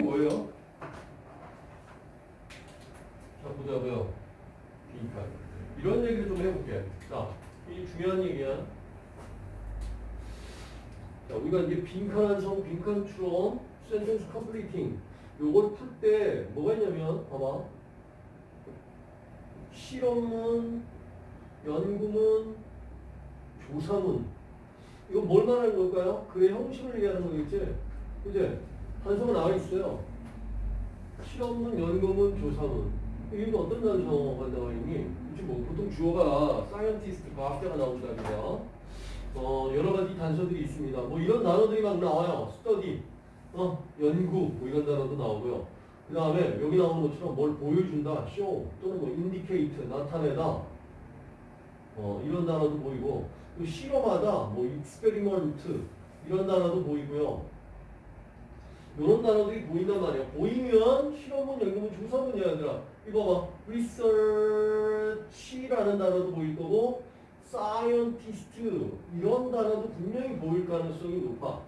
뭐예요? 자, 보자고요. 빈칸. 이런 얘기를 좀 해볼게. 자, 이 중요한 얘기야. 자, 우리가 이제 빈칸 완성, 빈칸 추론, sentence completing. 요걸 풀 때 뭐가 있냐면, 봐봐. 실험문, 연구문, 조사문. 이거 뭘 말하는 걸까요? 글의 형식을 얘기하는 거겠지? 그제? 단서가 나와 있어요. 실험문, 연구문, 조사문. 이게 어떤 단서가 나와 있니? 그치 뭐 보통 주어가 scientist, 과학자가 나온다든가 어, 여러 가지 단서들이 있습니다. 뭐 이런 단어들이 막 나와요. 스터디, 어, 연구, 뭐 이런 단어도 나오고요. 그 다음에 여기 나오는 것처럼 뭘 보여준다, 쇼, 또는 뭐 indicate, 나타내다, 어, 이런 단어도 보이고, 또 실험하다, 뭐 experiment, 이런 단어도 보이고요. 이런 단어들이 보인단 말이야. 보이면 실험문, 연구문, 조사문이야, 얘들아. 이거 봐. research라는 단어도 보일 거고, scientist, 이런 단어도 분명히 보일 가능성이 높아.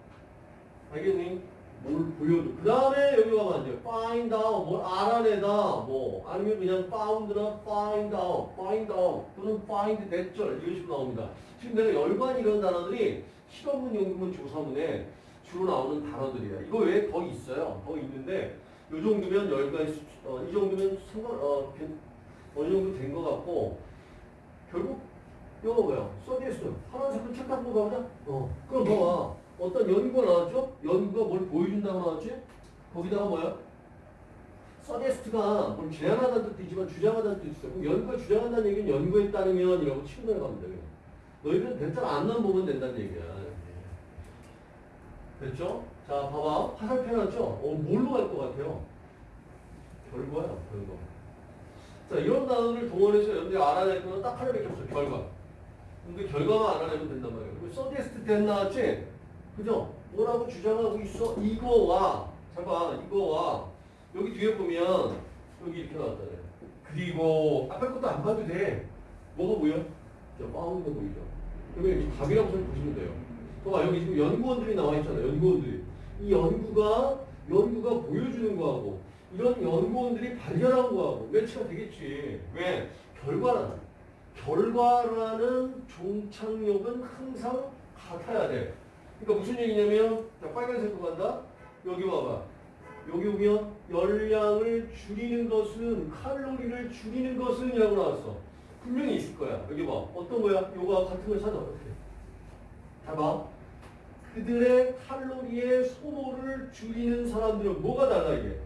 알겠니? 뭘 보여줘. 그 다음에 여기 가면 안 돼. find out, 뭘 알아내다, 뭐, 아니면 그냥 found나 find out, find out, 또는 find 대절, 이런 식으로 나옵니다. 지금 내가 열관 이런 단어들이 실험문, 연구문, 조사문에 주로 나오는 단어들이야. 이거 외에 더 있어요. 더 있는데, 요 정도면 열관, 어, 이 정도면 상관, 어, 괜- 어느 정도 된 것 같고, 결국, 이거 뭐야? 써디에스. 파란색으로 체크하고 가보자. 어. 그럼 봐봐. 어떤 연구가 나왔죠? 연구가 뭘 보여준다고 나왔지? 거기다가 뭐야? 서제스트가 뭘 제안하다는 뜻도 있지만 주장하다는 뜻도 있어. 그럼 연구가 주장한다는 얘기는 연구에 따르면 이라고 치고 내려가면 돼. 그냥. 너희들은 대략 안만 보면 된다는 얘기야. 됐죠? 자, 봐봐. 화살표 해놨죠? 어, 뭘로 갈 것 같아요? 결과야, 결과. 자, 이런 단어를 동원해서 여러분들이 알아낼 거는 딱 하나밖에 없어. 결과. 근데 결과만 알아내면 된단 말이에요. 그리고 서제스트 된 나왔지? 그죠? 뭐라고 주장하고 있어? 이거와, 잠깐, 이거와, 여기 뒤에 보면, 여기 이렇게 나왔잖아요. 그리고, 앞에 것도 안 봐도 돼. 뭐가 보여? 저 파운드가 보이죠? 여기 이제 답이라고 좀 보시면 돼요. 봐봐, 여기 지금 연구원들이 나와 있잖아요. 연구원들이. 이 연구가, 연구가 보여주는 거하고, 이런 연구원들이 발견한 거하고, 매치가 되겠지. 왜? 결과는, 결과라는 종착역은 항상 같아야 돼. 그러니까 무슨 얘기냐면 자 빨간색으로 간다. 여기 봐봐. 여기 오면 열량을 줄이는 것은 칼로리를 줄이는 것은 이라고 나왔어. 분명히 있을 거야. 여기 봐. 어떤 거야? 요거 같은 걸 찾아. 어떻게? 봐봐. 그들의 칼로리의 소모를 줄이는 사람들은 뭐가 달라 이게?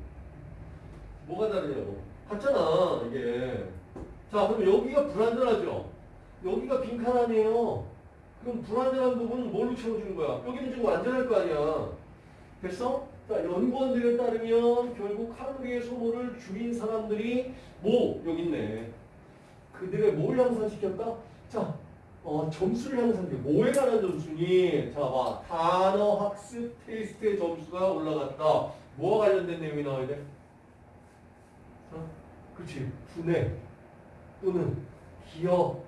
뭐가 다르냐고. 같잖아 이게. 자 그럼 여기가 불안전하죠. 여기가 빈칸하네요. 그럼 불안전한 부분은 뭘로 채워주는 거야? 여기는 지금 완전할 거 아니야. 됐어? 자, 연구원들에 따르면 결국 칼로리의 소모를 줄인 사람들이 뭐? 여기 있네. 그들의 뭘 향상시켰다? 자, 어, 점수를 향상시켜. 뭐에 관한 점수니? 자, 봐. 단어 학습 테스트의 점수가 올라갔다. 뭐와 관련된 내용이 나와야 돼? 어? 그렇지. 분해 또는 기억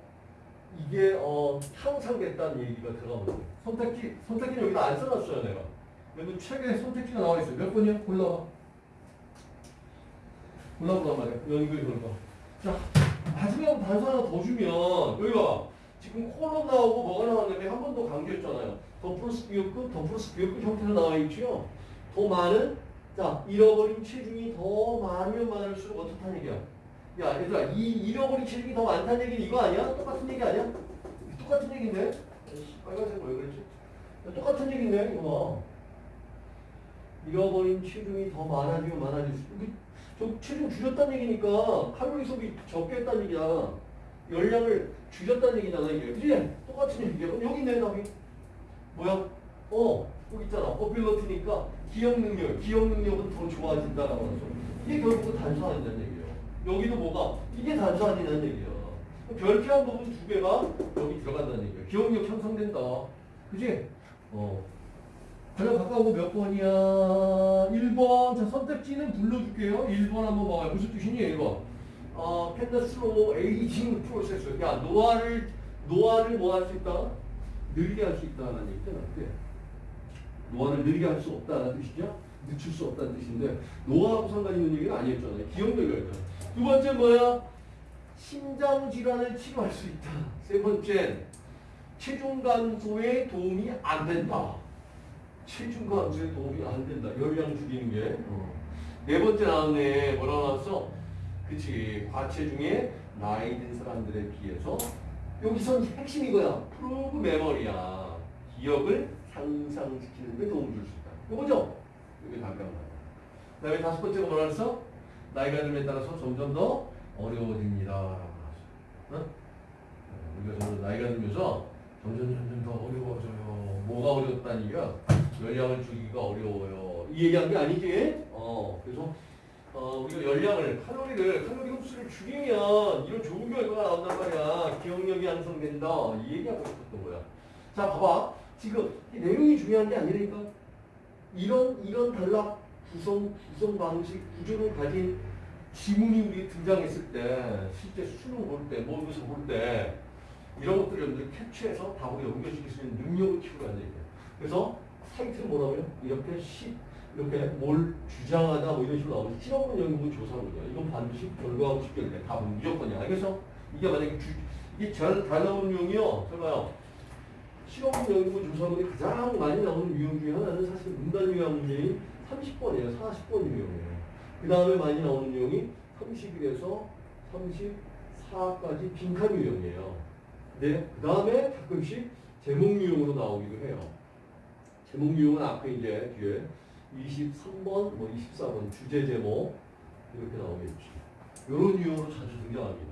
이게 어, 향상됐다는 얘기가 들어가면 돼. 선택지, 선택지는 여기다 안 써놨어요, 내가. 여기 책에 선택지가 나와 있어요. 몇 번이야? 골라봐. 골라보란 말이야. 연구의 결과. 자, 마지막 단서 하나 더 주면, 여기 봐. 지금 콜론 나오고 뭐가 나왔냐면 한 번 더 강조했잖아요. 더 플러스 비교급, 더 플러스 비교급 형태로 나와 있죠. 더 많은, 자, 잃어버린 체중이 더 많으면 많을수록 어떻다는 얘기야? 야, 얘들아, 이 잃어버린 체중이 더 많다는 얘기는 이거 아니야? 똑같은 얘기 아니야? 똑같은 얘기인데? 빨간색 왜 그랬지? 야, 똑같은 얘기인데, 이거 봐. 잃어버린 체중이 더 많아지면 많아질수록. 저 체중 줄였다는 얘기니까 칼로리 소비 적게 했다는 얘기야. 열량을 줄였다는 얘기잖아, 이게. 그지? 똑같은 얘기야. 여기 있네, 답이. 뭐야? 어, 여기 있잖아. 어빌러티니까 기억 능력, 기억 능력은 더 좋아진다라고 하죠. 이게 결국은 단순화된다는 얘기예요. 여기도 뭐가? 이게 단순화된다는 얘기야. 별표한 부분 두 개가 여기 들어간다는 얘기야. 기억력 향상된다. 그지? 어. 가장 가까운 거몇 번이야? 1번. 자, 선택지는 불러줄게요. 1번 한번 봐봐요. 무슨 뜻이니, 1번? 어, 캔더스로 에이징 프로세스. 야, 노화를, 노화를 뭐 할 수 있다? 느리게 할 수 있다는 얘기잖아. 그래. 노화를 느리게 할 수 없다는 뜻이죠. 늦출 수 없다는 뜻인데 노화하고 상관 있는 얘기는 아니었잖아요. 기억력이 었잖두 번째 뭐야? 심장 질환을 치료할 수 있다. 세 번째 체중 감소에 도움이 안 된다. 체중 감소에 도움이 안 된다. 열량 줄이는 게. 어. 네 번째 나왔네. 뭐라 나왔어? 그치. 과체 중에 나이 든 사람들에 비해서 여기선 핵심이 이거야. 프로브 메모리야. 기억을 향상시키는 데 도움을 줄 수 있다. 이거죠? 이게 답변. 그 다음에 다섯 번째가 뭐라 그랬어? 나이가 들에 따라서 점점 더 어려워집니다. 라고 나왔어. 어? 우리가 점점 나이가 들면서 점점 점점 더 어려워져요. 뭐가 어렵다는 얘기야? 열량을 줄이기가 어려워요. 이 얘기한 게 아니지? 어, 그래서 어, 우리가 열량을, 칼로리를, 칼로리 흡수를 줄이면 이런 좋은 결과가 나온단 말이야. 기억력이 향상된다. 이 얘기하고 싶었던 거야. 자, 봐봐. 지금 이 내용이 중요한 게 아니니까 이런, 이런 단락 구성, 구성 방식, 구조를 가진 지문이 우리 등장했을 때, 실제 수능 볼 때, 모의고사 볼 때, 이런 것들을 여러분들 캡처해서 답으로 연결시킬 수 있는 능력을 키우라는 얘기예요. 그래서 사이트는 뭐라고요? 이렇게 시, 이렇게 뭘 주장하다 뭐 이런 식으로 나오면 실험분 연구분 조사거든요. 이건 반드시 결과하고 직결돼. 답은 무조건이야. 알겠어? 이게 만약에 주, 이게 잘, 잘 나오는 유형이요. 잘 봐요. 실험분 연구분 조사문이 가장 많이 나오는 유형 중에 하나는 사실 문단 유형 문제인 30번이에요. 40번 유형이에요. 그 다음에 많이 나오는 유형이 31에서 34까지 빈칸 유형이에요. 네, 그 다음에 가끔씩 제목 유형으로 나오기도 해요. 제목 유형은 앞에 이제 뒤에 23번, 뭐 24번 주제 제목 이렇게 나오겠지. 이런 유형으로 자주 등장합니다.